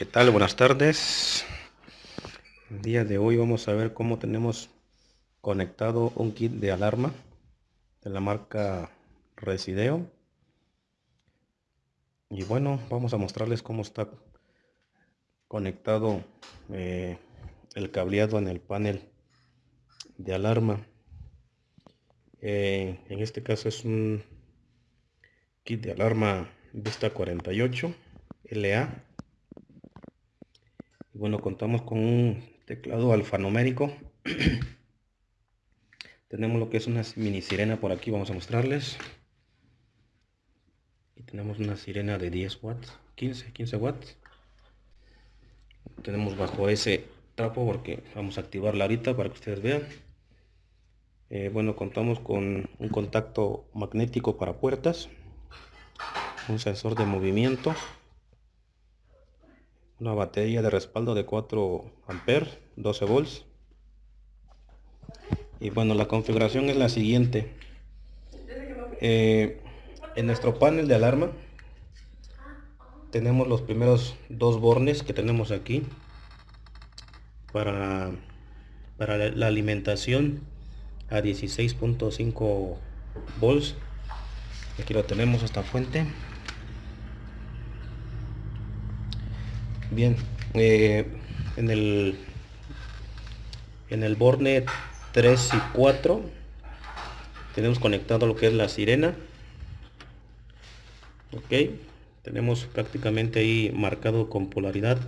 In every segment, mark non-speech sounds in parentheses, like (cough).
¿Qué tal? Buenas tardes. El día de hoy vamos a ver cómo tenemos conectado un kit de alarma de la marca Resideo. Y bueno, vamos a mostrarles cómo está conectado eh, el cableado en el panel de alarma. Eh, en este caso es un kit de alarma Vista 48 LA bueno, contamos con un teclado alfanumérico. (clears throat) tenemos lo que es una mini sirena por aquí, vamos a mostrarles. Y tenemos una sirena de 10 watts, 15, 15 watts. Tenemos bajo ese trapo porque vamos a activarla ahorita para que ustedes vean. Eh, bueno, contamos con un contacto magnético para puertas, un sensor de movimiento, una batería de respaldo de 4 amperes 12 volts. Y bueno la configuración es la siguiente. Eh, en nuestro panel de alarma tenemos los primeros dos bornes que tenemos aquí para, para la alimentación a 16.5 volts. Aquí lo tenemos esta fuente Bien, eh, en el en el borne 3 y 4 tenemos conectado lo que es la sirena. Ok, tenemos prácticamente ahí marcado con polaridad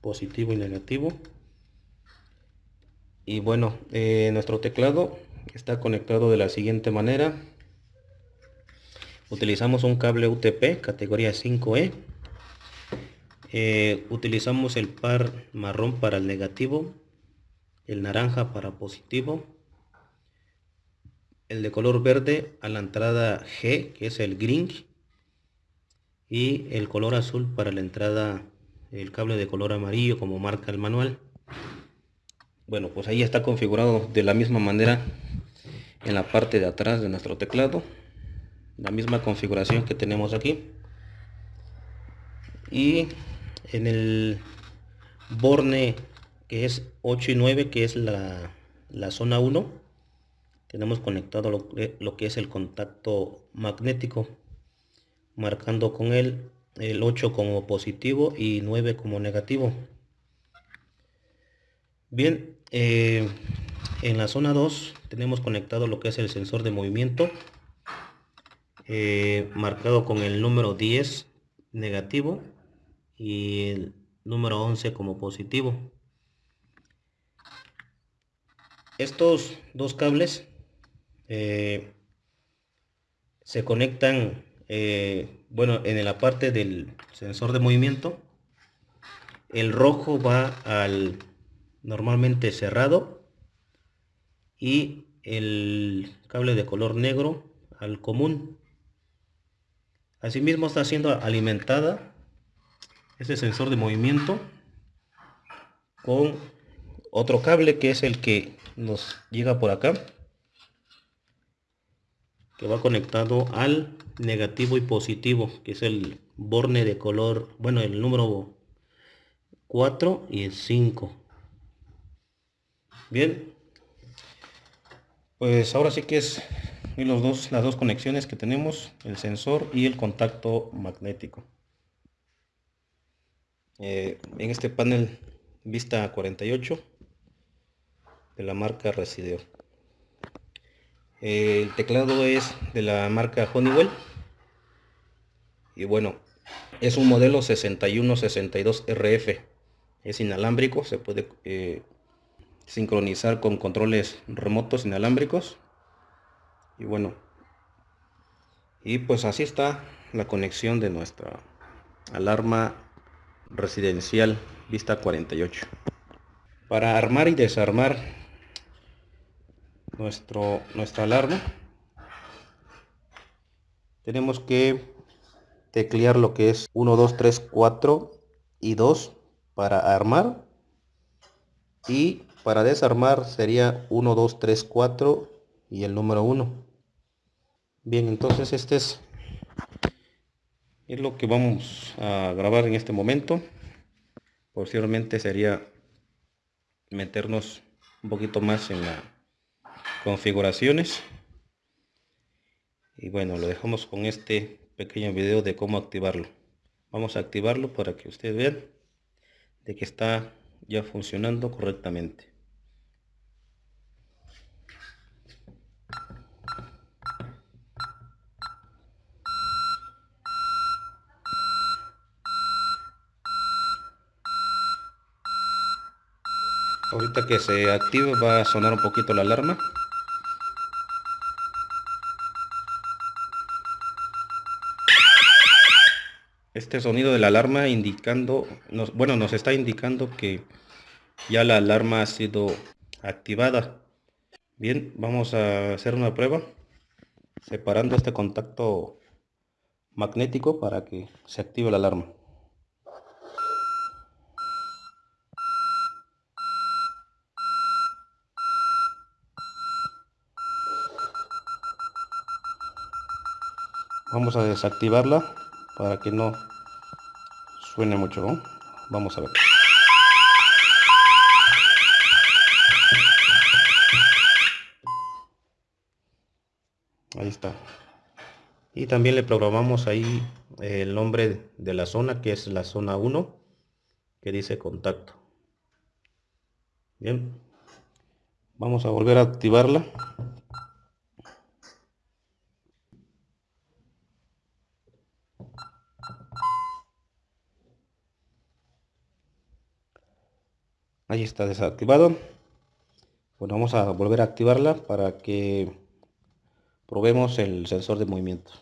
positivo y negativo. Y bueno, eh, nuestro teclado está conectado de la siguiente manera. Utilizamos un cable UTP categoría 5E eh, utilizamos el par marrón para el negativo, el naranja para positivo, el de color verde a la entrada G, que es el green, y el color azul para la entrada, el cable de color amarillo como marca el manual. Bueno, pues ahí está configurado de la misma manera en la parte de atrás de nuestro teclado. La misma configuración que tenemos aquí. Y en el borne que es 8 y 9 que es la, zona 1 tenemos conectado lo, lo, que es el contacto magnético marcando con él el 8 como positivo y 9 como negativo. Bien eh, en la zona 2 tenemos conectado lo que es el sensor de movimiento eh, marcado con el número 10 negativo y el número 11 como positivo. Estos dos cables eh, se conectan, eh, bueno, en la parte del sensor de movimiento. El rojo va al normalmente cerrado y el cable de color negro al común. Asimismo está siendo alimentada este sensor de movimiento con otro cable que es el que nos llega por acá que va conectado al negativo y positivo que es el borne de color bueno el número 4 y el 5 bien. Pues ahora sí que es los dos las dos conexiones que tenemos el sensor y el contacto magnético eh, en este panel vista 48 de la marca Resideo. el teclado es de la marca Honeywell y bueno, es un modelo 6162 RF. Es inalámbrico, se puede eh, sincronizar con controles remotos inalámbricos. Y bueno, y pues así está la conexión de nuestra alarma residencial vista 48 para armar y desarmar nuestro nuestra alarma tenemos que teclear lo que es 1 2 3 4 y 2 para armar. Y para desarmar sería 1 2 3 4 y el número 1 bien entonces este es es lo que vamos a grabar en este momento. Posteriormente sería meternos un poquito más en la configuraciones. Y bueno lo dejamos con este pequeño video de cómo activarlo. Vamos a activarlo para que ustedes vean de que está ya funcionando correctamente ahorita que se active va a sonar un poquito la alarma. Este sonido de la alarma indicando nos, bueno nos está indicando que ya la alarma ha sido activada. Bien vamos a hacer una prueba separando este contacto magnético para que se active la alarma vamos a desactivarla para que no suene mucho vamos a ver. Ahí está. Y también le programamos ahí el nombre de la zona que es la zona 1 que dice contacto. Bien. Vamos a volver a activarla ahí está desactivado. Bueno vamos a volver a activarla para que probemos el sensor de movimiento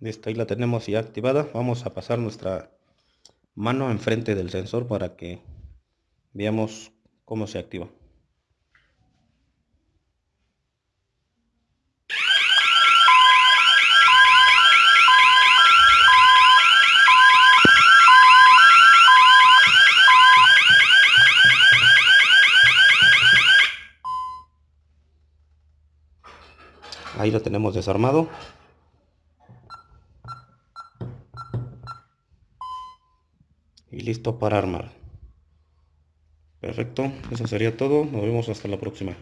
Listo, ahí la tenemos ya activada. Vamos a pasar nuestra mano enfrente del sensor para que veamos cómo se activa. Ahí lo tenemos desarmado. Y listo para armar. Perfecto eso sería todo. Nos vemos hasta la próxima